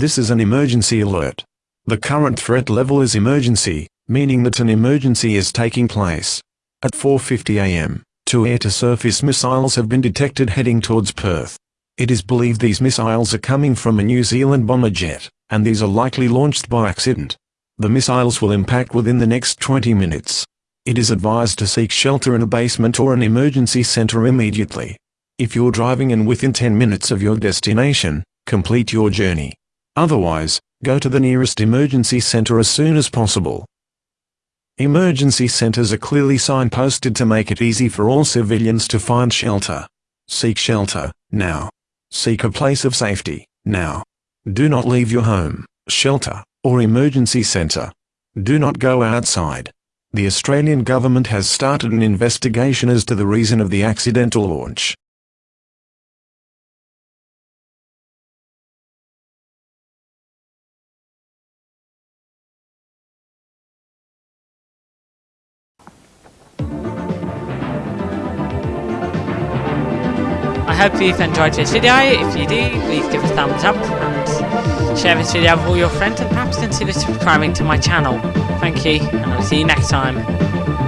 This is an emergency alert. The current threat level is emergency, meaning that an emergency is taking place. At 4.50 am, two air-to-surface missiles have been detected heading towards Perth. It is believed these missiles are coming from a New Zealand bomber jet, and these are likely launched by accident. The missiles will impact within the next 20 minutes. It is advised to seek shelter in a basement or an emergency center immediately. If you're driving and within 10 minutes of your destination, complete your journey. Otherwise, go to the nearest emergency center as soon as possible. Emergency centers are clearly signposted to make it easy for all civilians to find shelter. Seek shelter, now. Seek a place of safety, now. Do not leave your home, shelter, or emergency center. Do not go outside. The Australian government has started an investigation as to the reason of the accidental launch. I hope you've enjoyed this video. If you do, please give a thumbs up and share this video with all your friends and perhaps consider subscribing to my channel. Thank you, and I'll see you next time.